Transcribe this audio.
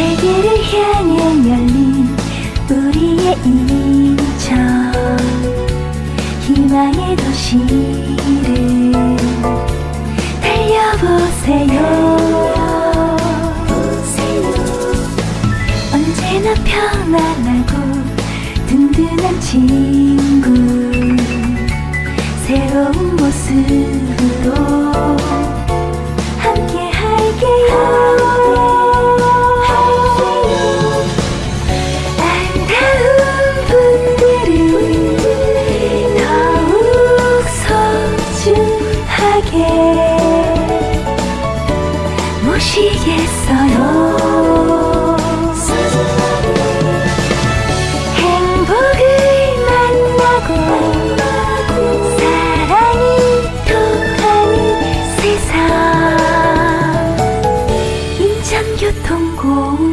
향해 열린 우리의 인천. 희망의 도시를 달려보세요. 언제나 편안하고 든든한 친구. 새로운 모습 모시겠어요. 행복을 만나고 사랑이 통하는 세상. 인천교통공원